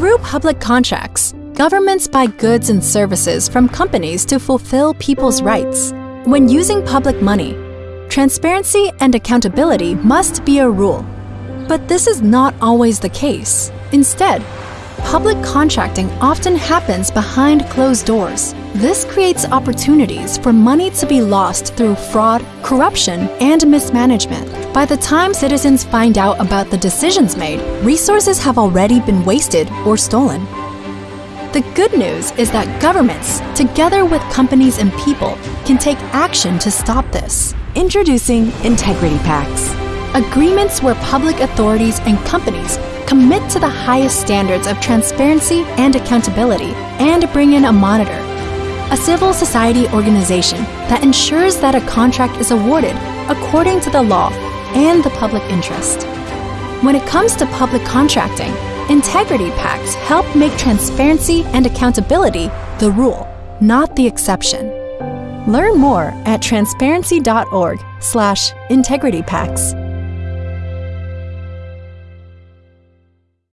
Through public contracts, governments buy goods and services from companies to fulfill people's rights. When using public money, transparency and accountability must be a rule. But this is not always the case. Instead, public contracting often happens behind closed doors. This creates opportunities for money to be lost through fraud, corruption, and mismanagement. By the time citizens find out about the decisions made, resources have already been wasted or stolen. The good news is that governments, together with companies and people, can take action to stop this. Introducing Integrity Pacts. Agreements where public authorities and companies commit to the highest standards of transparency and accountability and bring in a monitor, a civil society organization that ensures that a contract is awarded according to the law and the public interest. When it comes to public contracting, integrity pacts help make transparency and accountability the rule, not the exception. Learn more at transparency.org/integritypacts.